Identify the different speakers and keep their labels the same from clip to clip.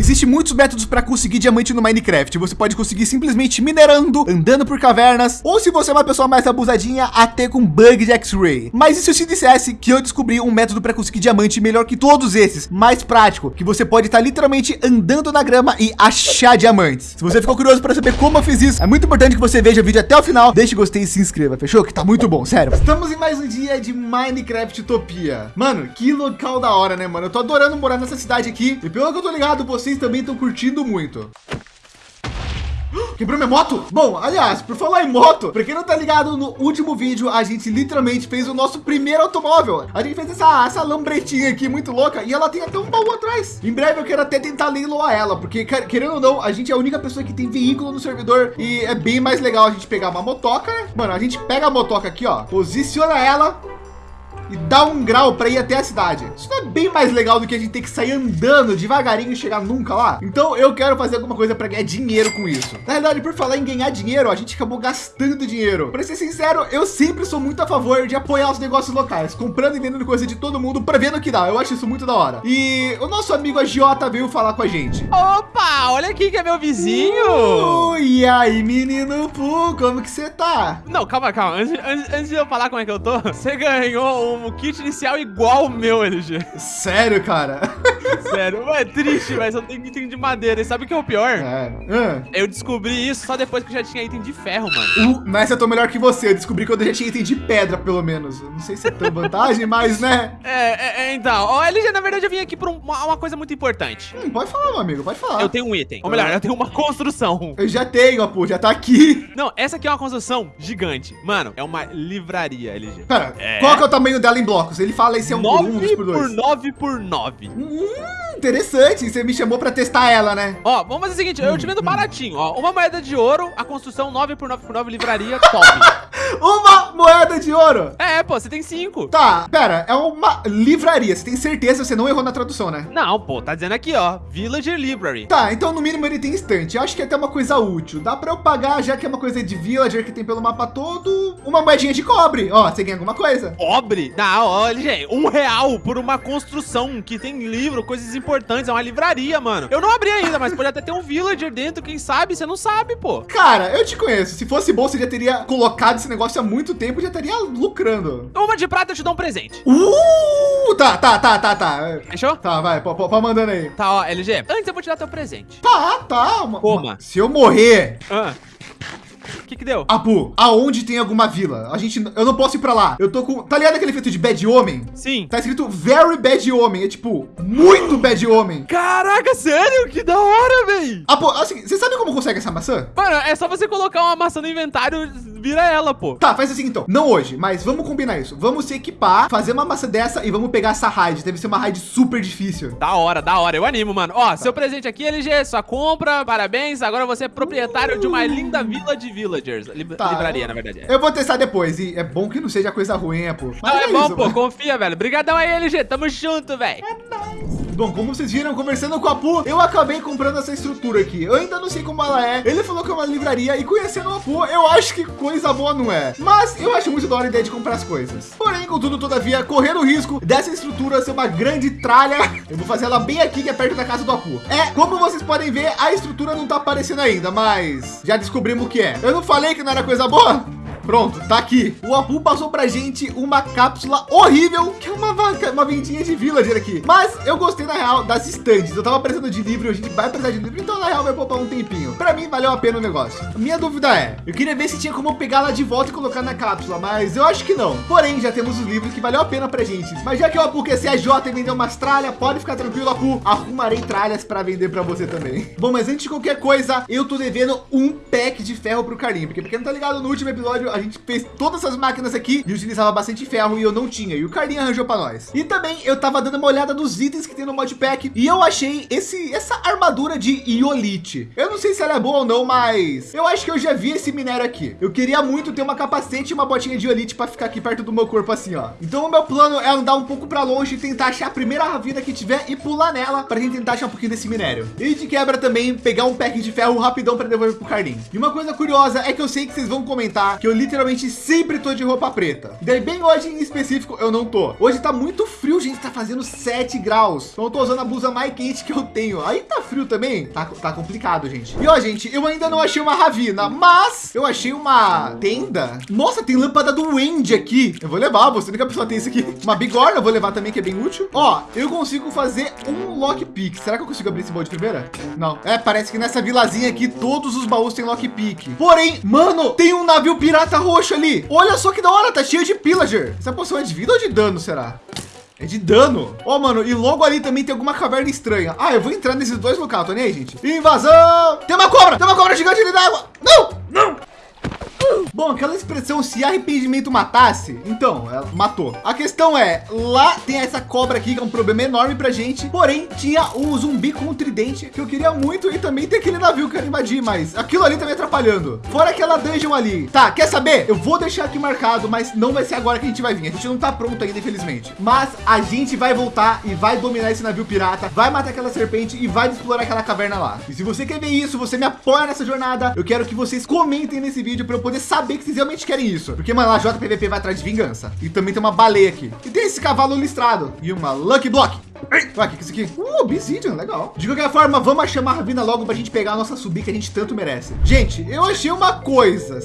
Speaker 1: Existem muitos métodos para conseguir diamante no Minecraft. Você pode conseguir simplesmente minerando, andando por cavernas, ou se você é uma pessoa mais abusadinha, até com bug de X-Ray. Mas e se eu te dissesse que eu descobri um método para conseguir diamante melhor que todos esses, mais prático, que você pode estar literalmente andando na grama e achar diamantes. Se você ficou curioso para saber como eu fiz isso, é muito importante que você veja o vídeo até o final, deixe gostei e se inscreva, fechou? Que tá muito bom, sério. Estamos em mais um dia de Minecraft Utopia. Mano, que local da hora, né, mano? Eu tô adorando morar nessa cidade aqui e pelo que eu tô ligado, vocês também estão curtindo muito. Quebrou minha moto? Bom, aliás, por falar em moto, para quem não tá ligado, no último vídeo a gente literalmente fez o nosso primeiro automóvel. A gente fez essa, essa lambretinha aqui muito louca e ela tem até um baú atrás. Em breve eu quero até tentar leiloar ela, porque querendo ou não, a gente é a única pessoa que tem veículo no servidor e é bem mais legal a gente pegar uma motoca, né? Mano, a gente pega a motoca aqui, ó, posiciona ela e dá um grau para ir até a cidade. Isso não é bem mais legal do que a gente ter que sair andando devagarinho e chegar nunca lá. Então eu quero fazer alguma coisa para ganhar dinheiro com isso. Na verdade, por falar em ganhar dinheiro, a gente acabou gastando dinheiro. Para ser sincero, eu sempre sou muito a favor de apoiar os negócios locais, comprando e vendendo coisa de todo mundo para ver no que dá. Eu acho isso muito da hora. E o nosso amigo Agiota veio falar com a gente.
Speaker 2: Opa, olha aqui que é meu vizinho.
Speaker 1: Uh, e aí, menino Pu, como que você tá?
Speaker 2: Não, calma, calma. Antes, antes, antes de eu falar como é que eu tô, você ganhou um um kit inicial igual o meu, LG.
Speaker 1: Sério, cara?
Speaker 2: Sério, é triste, mas eu tenho item de madeira. E sabe o que é o pior? É. Eu descobri isso só depois que eu já tinha item de ferro, mano.
Speaker 1: Uh, mas eu tô melhor que você. Eu descobri que eu já tinha item de pedra, pelo menos. Eu não sei se é tão vantagem, mas né?
Speaker 2: É, é, é então. Ó, LG, na verdade, eu vim aqui por uma, uma, coisa muito importante.
Speaker 1: Hum, pode falar, meu amigo, pode falar.
Speaker 2: Eu tenho um item. Ou melhor, eu tenho uma construção.
Speaker 1: Eu já tenho, pô, já tá aqui.
Speaker 2: Não, essa aqui é uma construção gigante. Mano, é uma livraria, LG.
Speaker 1: Pera, é... qual que é o tamanho dela em blocos? Ele fala esse é um
Speaker 2: 9 por 1, por 2. por 9 por 9.
Speaker 1: Hum, interessante. Você me chamou pra testar ela, né?
Speaker 2: Ó, vamos fazer o seguinte, eu te vendo baratinho, ó. Uma moeda de ouro, a construção 9 por 9 por 9 livraria, top.
Speaker 1: uma moeda de ouro?
Speaker 2: É, pô, você tem 5.
Speaker 1: Tá, pera, é uma livraria. Você tem certeza? Você não errou na tradução, né?
Speaker 2: Não, pô, tá dizendo aqui, ó, Villager Library.
Speaker 1: Tá, então no mínimo ele tem instante. Eu acho que é até uma coisa útil. Dá pra eu pagar, já que é uma coisa de villager que tem pelo mapa todo, uma moedinha de cobre. Ó, você ganha alguma coisa.
Speaker 2: Cobre? Não, olha, gente, um real por uma construção que tem livro, coisas importantes. É uma livraria, mano. Eu não abri ainda, mas pode até ter um villager dentro, quem sabe? Você não sabe, pô.
Speaker 1: Cara, eu te conheço. Se fosse bom, você já teria colocado esse negócio há muito tempo, já estaria lucrando.
Speaker 2: Uma de prata eu te dou um presente.
Speaker 1: Uh, tá, tá, tá, tá, tá.
Speaker 2: Fechou?
Speaker 1: Tá, vai, pode mandando aí.
Speaker 2: Tá, ó, LG. Antes eu vou te dar teu presente.
Speaker 1: Tá, tá.
Speaker 2: Coma.
Speaker 1: Se eu morrer...
Speaker 2: Ah. O que que deu?
Speaker 1: Apu, aonde tem alguma vila? A gente, eu não posso ir pra lá. Eu tô com, tá ligado aquele efeito de Bad Homem?
Speaker 2: Sim.
Speaker 1: Tá escrito Very Bad Homem, é tipo, muito Bad Homem.
Speaker 2: Caraca, sério? Que da hora, véi.
Speaker 1: Apu, assim, você sabe como consegue essa maçã?
Speaker 2: Mano, é só você colocar uma maçã no inventário, vira ela, pô.
Speaker 1: Tá, faz assim então. Não hoje, mas vamos combinar isso. Vamos se equipar, fazer uma maçã dessa e vamos pegar essa raid. Deve ser uma raid super difícil.
Speaker 2: Da hora, da hora. Eu animo, mano. Ó, tá. seu presente aqui, LG, sua compra, parabéns. Agora você é proprietário uh. de uma linda vila de villagers. tá, livraria, na verdade.
Speaker 1: Eu vou testar depois. E é bom que não seja coisa ruim, é, pô.
Speaker 2: Mas não, é, é bom, isso, pô. Mano. Confia, velho. Obrigadão aí, LG. Tamo junto, velho.
Speaker 1: É nóis. Bom, como vocês viram, conversando com a Pu, eu acabei comprando essa estrutura aqui. Eu ainda não sei como ela é. Ele falou que é uma livraria e conhecendo a Pu, eu acho que coisa boa não é. Mas eu acho muito da hora a ideia de comprar as coisas. Porém, contudo, todavia, correndo o risco dessa estrutura ser uma grande tralha, eu vou fazer ela bem aqui, que é perto da casa do Apu. É, como vocês podem ver, a estrutura não tá aparecendo ainda, mas já descobrimos o que é. Eu não falei que não era coisa boa? Pronto, tá aqui. O Apu passou pra gente uma cápsula horrível, que é uma, uma vendinha de villager aqui. Mas eu gostei, na real, das estantes. Eu tava precisando de livro, a gente vai precisar de livro, então na real vai poupar um tempinho. Pra mim, valeu a pena o negócio. minha dúvida é, eu queria ver se tinha como pegar lá de volta e colocar na cápsula, mas eu acho que não. Porém, já temos os livros que valeu a pena pra gente. Mas já que o Apu quer ser a J e vender umas tralhas, pode ficar tranquilo, Apu. Arrumarei tralhas para vender para você também. Bom, mas antes de qualquer coisa, eu tô devendo um pack de ferro pro Carlinho, porque porque não tá ligado, no último episódio a gente fez todas essas máquinas aqui e utilizava bastante ferro e eu não tinha. E o Carlinhos arranjou para nós. E também eu tava dando uma olhada nos itens que tem no modpack e eu achei esse essa armadura de iolite. Eu não sei se ela é boa ou não, mas eu acho que eu já vi esse minério aqui. Eu queria muito ter uma capacete e uma botinha de iolite para ficar aqui perto do meu corpo assim, ó. Então o meu plano é andar um pouco para longe e tentar achar a primeira ravina que tiver e pular nela para gente tentar achar um pouquinho desse minério. E de quebra também pegar um pack de ferro rapidão para devolver pro Carlinhos. E uma coisa curiosa é que eu sei que vocês vão comentar que eu literalmente literalmente sempre tô de roupa preta. Daí bem hoje em específico eu não tô. Hoje tá muito frio, gente, tá fazendo 7 graus. Então eu tô usando a blusa mais quente que eu tenho. Aí tá frio também, tá, tá complicado, gente. E ó, gente, eu ainda não achei uma ravina, mas eu achei uma tenda. Nossa, tem lâmpada do Wendy aqui. Eu vou levar, você nunca pessoa tem isso aqui. Uma bigorna, eu vou levar também, que é bem útil. Ó, eu consigo fazer um lockpick. Será que eu consigo abrir esse baú de primeira? Não. É, parece que nessa vilazinha aqui, todos os baús têm lockpick. Porém, mano, tem um navio pirata roxo ali. Olha só que da hora, tá cheio de pillager. Essa poção é de vida ou de dano, será? É de dano. Ó, oh, mano, e logo ali também tem alguma caverna estranha. Ah, eu vou entrar nesses dois locais, tô nem aí, gente. Invasão! Tem uma cobra! Tem uma cobra gigante ali d'água! Não! Não! Bom, aquela expressão se arrependimento matasse, então, ela matou. A questão é, lá tem essa cobra aqui, que é um problema enorme pra gente. Porém, tinha um zumbi com tridente que eu queria muito e também tem aquele navio que eu invadir, mas aquilo ali tá me atrapalhando. Fora aquela dungeon ali. Tá, quer saber? Eu vou deixar aqui marcado, mas não vai ser agora que a gente vai vir. A gente não tá pronto ainda, infelizmente. Mas a gente vai voltar e vai dominar esse navio pirata, vai matar aquela serpente e vai explorar aquela caverna lá. E se você quer ver isso, você me apoia nessa jornada, eu quero que vocês comentem nesse vídeo para eu poder saber que vocês realmente querem isso. Porque, mano, a JPVP vai atrás de vingança. E também tem uma baleia aqui. E tem esse cavalo listrado. E uma Lucky Block. Ué, que é isso aqui? Uh, Obsidian, legal. De qualquer forma, vamos chamar a Ravina logo para a gente pegar a nossa subir que a gente tanto merece. Gente, eu achei uma coisa.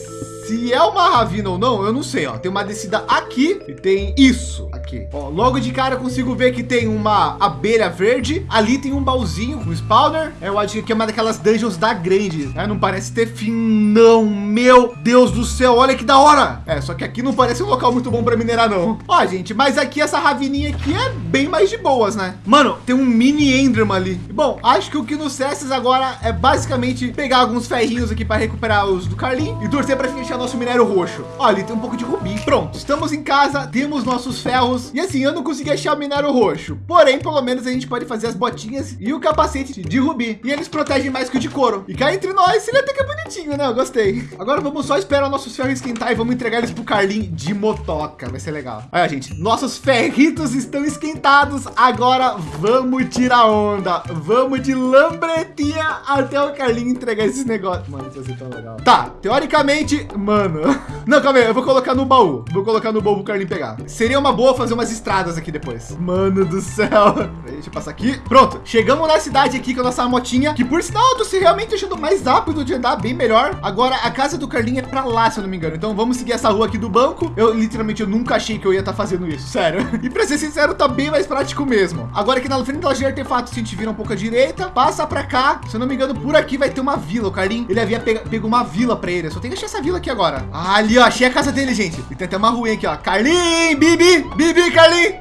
Speaker 1: Se é uma ravina ou não, eu não sei. Ó, tem uma descida aqui e tem isso aqui. Ó, logo de cara eu consigo ver que tem uma abelha verde. Ali tem um baúzinho, um spawner. Eu acho que é uma daquelas dungeons da grande. Né? Não parece ter fim, não. Meu Deus do céu, olha que da hora. É, só que aqui não parece um local muito bom para minerar, não. Ó, gente, mas aqui essa ravininha aqui é bem mais de boas, né? Mano, tem um mini Enderman ali. Bom, acho que o que nos cestas agora é basicamente pegar alguns ferrinhos aqui para recuperar os do Carlinho e torcer para fechar nosso minério roxo. Olha, tem um pouco de rubi. Pronto, estamos em casa, temos nossos ferros. E assim, eu não consegui achar o minério roxo. Porém, pelo menos a gente pode fazer as botinhas e o capacete de rubi. E eles protegem mais que o de couro. E cá entre nós, ele até que é bonitinho, né? Eu gostei. Agora vamos só esperar nossos ferros esquentar e vamos entregar eles pro Carlinho de motoca. Vai ser legal. Olha, gente, nossos ferritos estão esquentados. Agora vamos tirar onda. Vamos de lambretinha até o Carlinho entregar esses negócios. Mano, isso vai ser tão legal. Tá, teoricamente, mano. Não, calma aí, eu vou colocar no baú. Vou colocar no baú pro Carlinho pegar. Seria uma boa fazer umas estradas aqui depois. Mano do céu. Deixa eu passar aqui. Pronto, chegamos na cidade aqui com a nossa motinha, que por sinal tô se realmente achando mais rápido de andar, bem melhor. Agora a casa do Carlinho é para lá, se eu não me engano. Então vamos seguir essa rua aqui do banco. Eu literalmente eu nunca achei que eu ia estar tá fazendo isso, sério. E para ser sincero, tá bem mais prático mesmo. Agora aqui na frente da loja de artefatos, a gente vira um pouco à direita, passa para cá. Se eu não me engano, por aqui vai ter uma vila. O Carlinho, ele havia pego, pego uma vila para ele. Eu só tem que achar essa vila aqui agora. Ah, ali, ó, achei a casa dele, gente. E tem até uma ruim aqui, ó. Carlinho, Bibi, Bibi, Carlinho.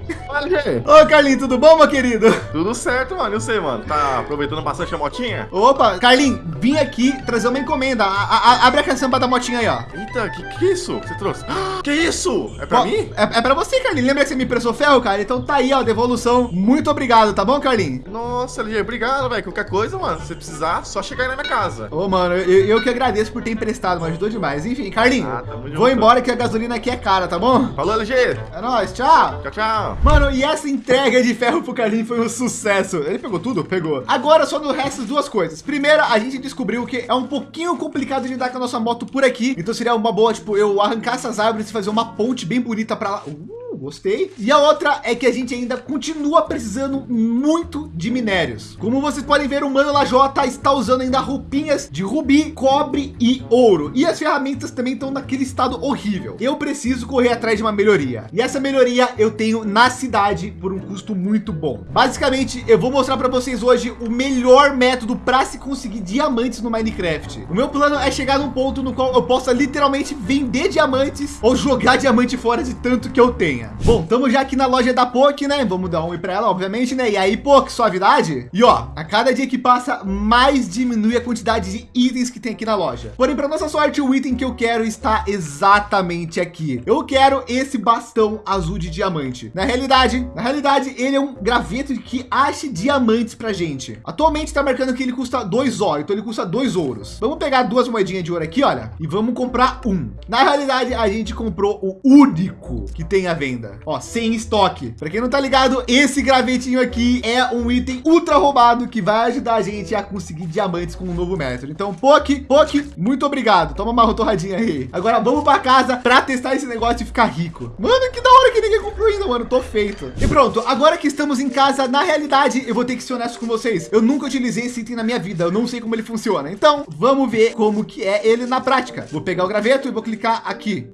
Speaker 1: Ô, Carlinho, tudo bom, meu querido?
Speaker 3: Tudo certo, mano. Eu sei, mano. Tá aproveitando bastante a motinha?
Speaker 1: Opa, Carlinho, vim aqui trazer uma encomenda. A, a, abre a caçamba da motinha aí, ó.
Speaker 3: Eita, que que é isso que você trouxe? Que isso? É pra mim?
Speaker 1: É, é pra você, Carlinho. Lembra que você me prestou ferro, cara? Então tá aí, ó, devolução. Muito obrigado, tá bom, Carlinho?
Speaker 3: Nossa, LG, obrigado, velho. Qualquer coisa, mano, se precisar, só chegar aí na minha casa.
Speaker 1: Ô, mano, eu, eu que agradeço por ter emprestado, mano. Ajudou demais. Enfim, Carlinho, ah, vou embora que a gasolina aqui é cara, tá bom?
Speaker 3: Falou, LG.
Speaker 1: É nóis, tchau.
Speaker 3: Tchau, tchau.
Speaker 1: Mano, e essa entrega de ferro pro Carlinho foi um sucesso. Ele pegou tudo? Pegou. Agora só no resto duas coisas. Primeira, a gente descobriu que é um pouquinho complicado de andar com a nossa moto por aqui. Então seria uma boa, tipo, eu arrancar essas árvores e fazer uma ponte bem bonita para lá. Uh gostei. E a outra é que a gente ainda continua precisando muito de minérios. Como vocês podem ver, o Mano Lajota está usando ainda roupinhas de rubi, cobre e ouro. E as ferramentas também estão naquele estado horrível. Eu preciso correr atrás de uma melhoria. E essa melhoria eu tenho na cidade por um custo muito bom. Basicamente, eu vou mostrar para vocês hoje o melhor método para se conseguir diamantes no Minecraft. O meu plano é chegar num ponto no qual eu possa literalmente vender diamantes ou jogar diamante fora de tanto que eu tenha. Bom, estamos já aqui na loja da POC, né? Vamos dar um oi para ela, obviamente, né? E aí, POC, suavidade? E ó, a cada dia que passa, mais diminui a quantidade de itens que tem aqui na loja. Porém, para nossa sorte, o item que eu quero está exatamente aqui. Eu quero esse bastão azul de diamante. Na realidade, na realidade, ele é um graveto que ache diamantes pra gente. Atualmente está marcando que ele custa dois ouro, então ele custa dois ouros. Vamos pegar duas moedinhas de ouro aqui, olha, e vamos comprar um. Na realidade, a gente comprou o único que tem a venda venda. Ó, sem estoque. Para quem não tá ligado, esse gravetinho aqui é um item ultra roubado que vai ajudar a gente a conseguir diamantes com um novo método. Então, Poki, Poki, muito obrigado. Toma uma torradinha aí. Agora vamos para casa para testar esse negócio e ficar rico. Mano, que da hora que ninguém comprou ainda, mano. Tô feito. E pronto, agora que estamos em casa, na realidade, eu vou ter que ser honesto com vocês. Eu nunca utilizei esse item na minha vida. Eu não sei como ele funciona. Então, vamos ver como que é ele na prática. Vou pegar o graveto e vou clicar aqui.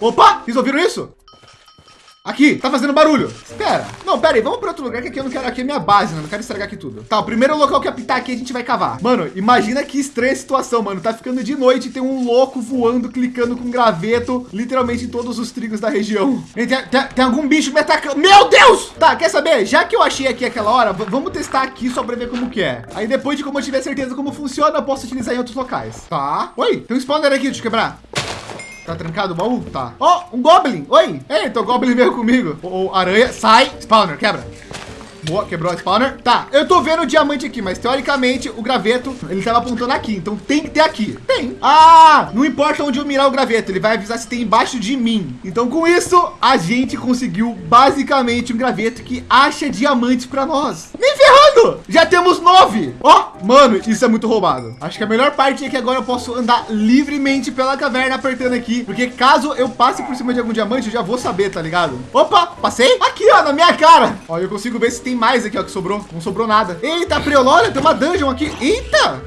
Speaker 1: Opa, vocês ouviram isso? Aqui, tá fazendo barulho. Espera. Não, pera aí, vamos para outro lugar que aqui eu não quero. Aqui é minha base, né? Não quero estragar aqui tudo. Tá, o primeiro local que apitar aqui a gente vai cavar. Mano, imagina que estranha situação, mano. Tá ficando de noite e tem um louco voando, clicando com graveto, literalmente em todos os trigos da região. Tem, tem, tem algum bicho me atacando. Meu Deus! Tá, quer saber? Já que eu achei aqui aquela hora, vamos testar aqui só para ver como que é. Aí depois de como eu tiver certeza como funciona, eu posso utilizar em outros locais. Tá. Oi, tem um spawner aqui, deixa eu quebrar. Tá trancado o baú? Tá. Ó, oh, um Goblin. Oi. Eita, o Goblin veio comigo. O, o aranha. Sai. Spawner, quebra. Boa, quebrou a spawner. Tá, eu tô vendo o diamante aqui, mas teoricamente o graveto, ele tava apontando aqui. Então tem que ter aqui. Tem. Ah, não importa onde eu mirar o graveto, ele vai avisar se tem embaixo de mim. Então com isso, a gente conseguiu basicamente um graveto que acha diamantes para nós. Nem ferrando! Já temos nove. Ó, oh, mano, isso é muito roubado. Acho que a melhor parte é que agora eu posso andar livremente pela caverna apertando aqui. Porque caso eu passe por cima de algum diamante, eu já vou saber, tá ligado? Opa, passei? Aqui, ó, na minha cara. Ó, eu consigo ver se tem mais aqui, ó, que sobrou. Não sobrou nada. Eita, Priolória, tem uma dungeon aqui. Eita!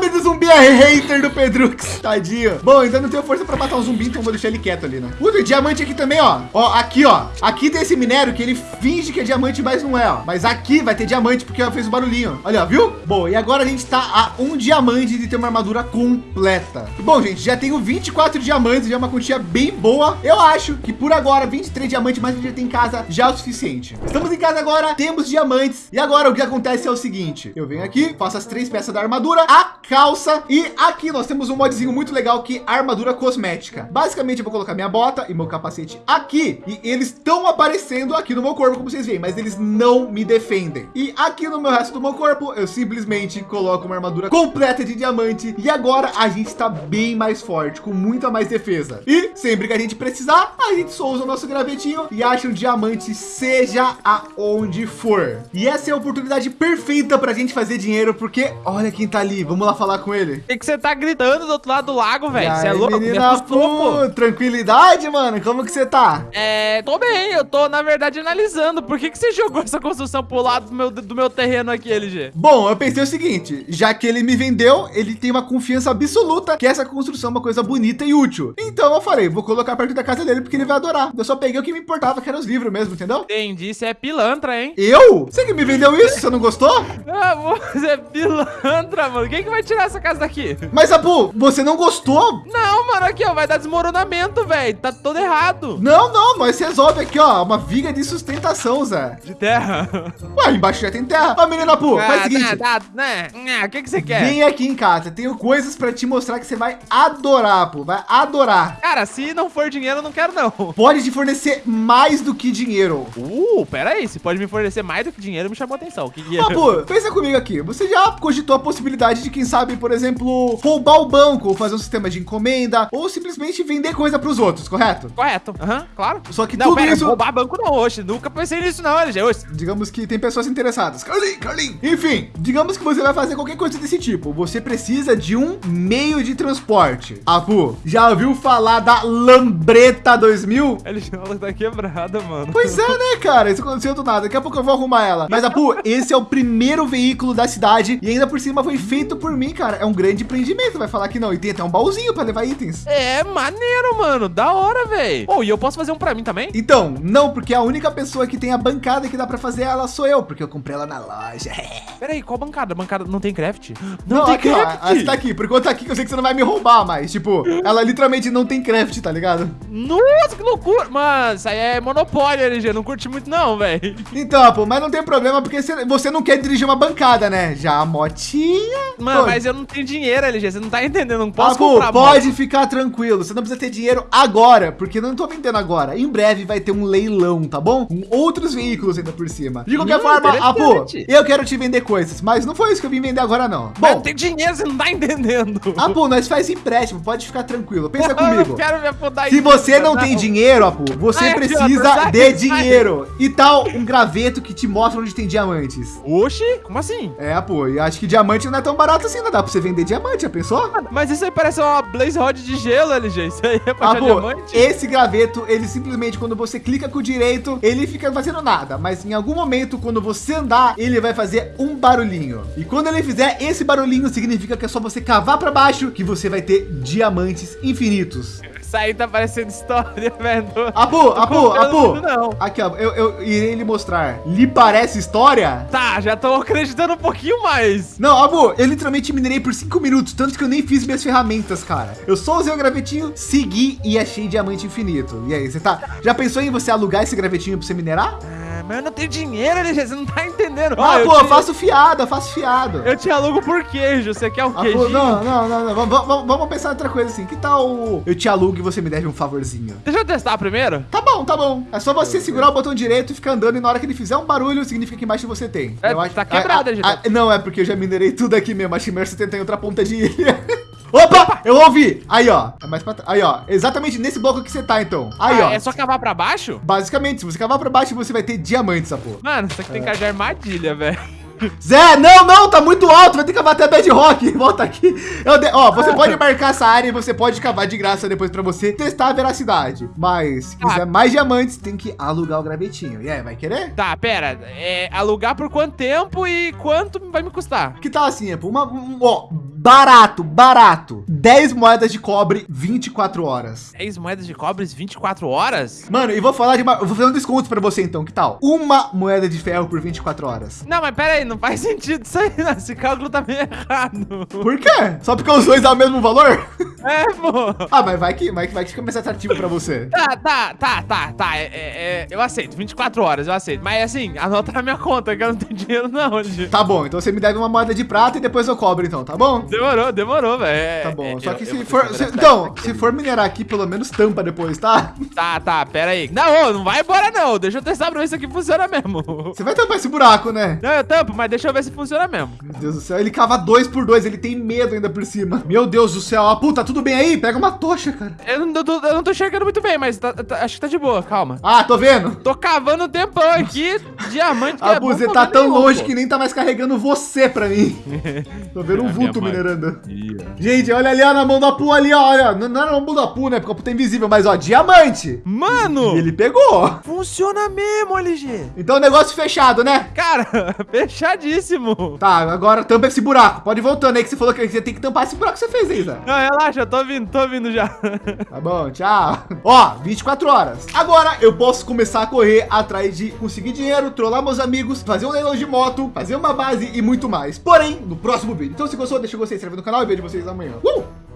Speaker 1: O nome do zumbi é hater do Pedrux. Tadinho. Bom, ainda não tenho força para matar um zumbi, então vou deixar ele quieto ali, né? Puta, diamante aqui também, ó. Ó, aqui, ó. Aqui tem esse minério que ele finge que é diamante, mas não é, ó. Mas aqui vai ter diamante porque fez o barulhinho. Olha, viu? Bom, e agora a gente tá a um diamante de ter uma armadura completa. Bom, gente, já tenho 24 diamantes, já é uma quantia bem boa. Eu acho que por agora, 23 diamantes que a gente tem em casa já é o suficiente. Estamos em casa agora, temos diamantes. E agora o que acontece é o seguinte. Eu venho aqui, faço as três peças da armadura, a calça e aqui nós temos um modzinho muito legal que é armadura cosmética. Basicamente eu vou colocar minha bota e meu capacete aqui e eles estão aparecendo aqui no meu corpo, como vocês veem, mas eles não me defendem. E aqui no meu resto do meu corpo, eu simplesmente coloco uma armadura completa de diamante e agora a gente está bem mais forte, com muita mais defesa. E sempre que a gente precisar, a gente só usa o nosso gravetinho e acha um diamante, seja aonde for. E essa é a oportunidade perfeita para a gente fazer dinheiro, porque olha quem tá ali, vamos lá falar com ele.
Speaker 2: O que você tá gritando do outro lado do lago, velho? Você é louco?
Speaker 1: Menina, pô, tranquilidade, mano. Como que você tá?
Speaker 2: É, tô bem. Eu tô, na verdade, analisando. Por que, que você jogou essa construção pro lado do meu, do meu terreno aqui, LG?
Speaker 1: Bom, eu pensei o seguinte, já que ele me vendeu, ele tem uma confiança absoluta que essa construção é uma coisa bonita e útil. Então eu falei, vou colocar perto da casa dele porque ele vai adorar. Eu só peguei o que me importava, que eram os livros mesmo, entendeu?
Speaker 2: Entendi, você é pilantra, hein?
Speaker 1: Eu? Você que me vendeu isso? Você não gostou?
Speaker 2: Ah, você é pilantra, mano. Quem que vai tirar essa casa daqui?
Speaker 1: Mas, Abu, você não gostou?
Speaker 2: Não, mano, aqui, ó, vai dar desmoronamento, velho. Tá todo errado.
Speaker 1: Não, não, mas resolve aqui, ó, uma viga de sustentação, Zé.
Speaker 2: De terra?
Speaker 1: Ué, embaixo já tem terra. Ó, menina, Abu, ah, faz o seguinte.
Speaker 2: Tá, tá, né? O que que você quer?
Speaker 1: Vem aqui em casa, tenho coisas pra te mostrar que você vai adorar, Abu, vai adorar.
Speaker 2: Cara, se não for dinheiro, eu não quero, não.
Speaker 1: Pode te fornecer mais do que dinheiro.
Speaker 2: Uh, pera aí, se pode me fornecer mais do que dinheiro, me chamou atenção. O que que
Speaker 1: é? Abu, pensa comigo aqui, você já cogitou a possibilidade de, quem sabe, por exemplo, roubar o banco, ou fazer um sistema de encomenda, ou simplesmente vender coisa para os outros, correto?
Speaker 2: Correto, aham, uhum, claro.
Speaker 1: Só que não, tudo pera, isso...
Speaker 2: roubar banco não, hoje, nunca pensei nisso não, LG, hoje.
Speaker 1: Digamos que tem pessoas interessadas. Carlin, Carlin. Enfim, digamos que você vai fazer qualquer coisa desse tipo. Você precisa de um meio de transporte. Apu, já ouviu falar da Lambreta 2000?
Speaker 2: LG, ela tá quebrada, mano.
Speaker 1: Pois é, né, cara? Isso aconteceu do nada. Daqui a pouco eu vou arrumar ela. Mas, Apu, esse é o primeiro veículo da cidade e ainda por cima foi feito por mim, cara. É um grande empreendimento, vai falar que não. E tem até um baúzinho para levar itens.
Speaker 2: É, maneiro, mano. Da hora, velho. Oh, e eu posso fazer um para mim também?
Speaker 1: Então, não, porque a única pessoa que tem a bancada que dá para fazer ela sou eu, porque eu comprei ela na loja.
Speaker 2: Pera aí, qual bancada? Bancada não tem craft?
Speaker 1: Não, não tem aqui, craft. Ó, essa tá aqui. Por conta aqui que eu sei que você não vai me roubar, mas tipo, ela literalmente não tem craft, tá ligado?
Speaker 2: Nossa, que loucura. Mano, isso aí é monopólio, LG. Não curti muito não, velho.
Speaker 1: Então, pô, mas não tem problema porque você não quer dirigir uma bancada, né? Já a motinha...
Speaker 2: Mano, mas eu não tenho dinheiro, LG. Você não tá entendendo. Não posso
Speaker 1: Apu,
Speaker 2: comprar
Speaker 1: pode
Speaker 2: moto.
Speaker 1: ficar tranquilo. Você não precisa ter dinheiro agora, porque eu não tô vendendo agora. Em breve vai ter um leilão, tá bom? Com outros veículos ainda por cima. De qualquer
Speaker 2: Hum,
Speaker 1: forma,
Speaker 2: interessante.
Speaker 1: eu quero te vender coisas, mas não foi isso que eu vim vender agora, não.
Speaker 2: Mas eu
Speaker 1: Bom,
Speaker 2: não tenho dinheiro, você não tá entendendo.
Speaker 1: Apu, nós faz empréstimo, pode ficar tranquilo. Pensa
Speaker 2: Eu
Speaker 1: comigo.
Speaker 2: não quero me afundar
Speaker 1: Se você
Speaker 2: dívida,
Speaker 1: não tem dinheiro, Apu, você
Speaker 2: Ai,
Speaker 1: precisa
Speaker 2: sai,
Speaker 1: de dinheiro. E tal um graveto que te mostra onde tem diamantes.
Speaker 2: Oxi, como assim?
Speaker 1: É, Apu, e acho que diamante não é tão barato assim, não dá pra você vender diamante, já pensou?
Speaker 2: Mas isso aí parece uma Blaze Rod de gelo, LG. Isso aí é pra
Speaker 1: Ah,
Speaker 2: diamante?
Speaker 1: esse graveto, ele simplesmente, quando você clica com o direito, ele fica fazendo nada. Mas em algum momento, quando você andar, ele vai fazer um barulhinho. E quando ele fizer esse barulhinho, significa que é só você cavar para baixo que você vai ter diamantes infinitos.
Speaker 2: Isso aí tá parecendo história, velho. Confiando
Speaker 1: Apu.
Speaker 2: muito, não.
Speaker 1: Aqui, ó, eu, eu irei lhe mostrar. Lhe parece história?
Speaker 2: Tá, já tô acreditando um pouquinho mais.
Speaker 1: Não, Abu, eu literalmente minerei por 5 minutos, tanto que eu nem fiz minhas ferramentas, cara. Eu só usei o gravetinho, segui e achei diamante infinito. E aí, você tá. Já pensou em você alugar esse gravetinho pra você minerar?
Speaker 2: Ah, mas eu não tenho dinheiro, LG. Você não tá entendendo.
Speaker 1: Ah, pô, eu
Speaker 2: te-
Speaker 1: faço fiado, eu faço fiado.
Speaker 2: Eu te alugo por queijo. Você quer o
Speaker 1: Ah,
Speaker 2: queijo?
Speaker 1: não, não, não, não. Vamos, vamos- pensar em outra coisa assim. Que tal eu te alugo e você me deve um favorzinho?
Speaker 2: Deixa eu testar primeiro.
Speaker 1: Tá bom, tá bom. É só você segurar o botão direito e ficar andando e na hora que ele fizer um barulho, significa que embaixo você tem.
Speaker 2: É, tá quebrado,
Speaker 1: ah, Não, é porque eu já minerei tudo aqui mesmo. A Chimera 70 em outra ponta de ilha. Opa, eu ouvi. Aí, ó. É mais pra trás. Aí, ó. Exatamente nesse bloco que você tá, então. Aí,
Speaker 2: Ah,
Speaker 1: ó.
Speaker 2: É só cavar pra baixo?
Speaker 1: Basicamente, se você cavar pra baixo, você vai ter diamantes, essa porra.
Speaker 2: Mano, isso aqui tem cara de armadilha, velho.
Speaker 1: Zé, não, não, tá muito alto, vai ter que cavar até bedrock. Volta aqui. De- Ó, você pode marcar essa área e você pode cavar de graça depois pra você testar a veracidade. Mas, se quiser
Speaker 2: Ah.
Speaker 1: mais diamantes, tem que alugar o gravetinho. E aí, vai querer?
Speaker 2: Tá, pera. É, alugar por quanto tempo e quanto vai me custar?
Speaker 1: Que tal assim, Apple? Uma, um- ó, barato, barato. 10 moedas de cobre, 24 horas.
Speaker 2: 10 moedas de cobre, 24 horas?
Speaker 1: Mano, e vou falar de uma. Eu vou fazer um desconto pra você então, que tal? Uma moeda de ferro por 24 horas.
Speaker 2: Não, mas pera aí, não faz sentido isso aí, não. Esse cálculo tá meio errado.
Speaker 1: Por quê? Só porque os dois dão o mesmo valor?
Speaker 2: É, pô.
Speaker 1: ah, mas vai que, vai que vai que fica mais atrativo pra você.
Speaker 2: Tá, tá, tá, tá, tá. É, é, é, eu aceito, 24 horas, eu aceito. Mas assim, anota na minha conta que eu não tenho dinheiro não, LG.
Speaker 1: Tá bom, então você me deve uma moeda de prata e depois eu cobro então, tá bom?
Speaker 2: Demorou, demorou, velho. É,
Speaker 1: Tá bom,
Speaker 2: é,
Speaker 1: só que
Speaker 2: eu
Speaker 1: se for.
Speaker 2: que
Speaker 1: se- então, se for minerar aqui, pelo menos tampa depois, tá?
Speaker 2: Tá, tá, pera aí. Não, não vai embora não. Deixa eu testar pra ver se aqui funciona mesmo.
Speaker 1: Você vai tampar esse buraco, né?
Speaker 2: Não, eu tampo, mas deixa eu ver se funciona mesmo.
Speaker 1: Meu Deus do céu, ele cava dois por dois, ele tem medo ainda por cima. Meu Deus do céu, ah, puta, tudo bem aí? Pega uma tocha, cara.
Speaker 2: Eu não, tô- eu não tô enxergando muito bem, mas tá- tá- acho que tá de boa, calma.
Speaker 1: Ah, tô vendo.
Speaker 2: Tô cavando um tempão aqui, diamante que
Speaker 1: A
Speaker 2: é bom
Speaker 1: você tá tão
Speaker 2: nenhum,
Speaker 1: longe
Speaker 2: pô.
Speaker 1: que nem tá mais carregando você pra mim. Tô vendo um
Speaker 2: É
Speaker 1: vulto minerando.
Speaker 2: Ó.
Speaker 1: Gente, olha ali ó, na mão do Apu ali, ó. Olha, não, não é na mão do Apu, né? Porque o Apu tá invisível, mas ó, diamante.
Speaker 2: Mano,
Speaker 1: E ele pegou.
Speaker 2: funciona mesmo, LG.
Speaker 1: Então negócio fechado, né?
Speaker 2: Cara, fechadíssimo.
Speaker 1: Tá, agora tampa esse buraco. Pode ir voltando aí que você falou que você tem que tampar esse buraco que você fez aí, Zé.
Speaker 2: Não, relaxa, eu tô vindo, tô vindo já.
Speaker 1: Tá bom, tchau. Ó, 24 horas. Agora eu posso começar a correr atrás de conseguir dinheiro, trollar meus amigos, fazer um leilão de moto, fazer uma base e muito mais. Porém, no próximo vídeo. Então se gostou, deixa o gostei, se no canal e vejo vocês amanhã. Uh!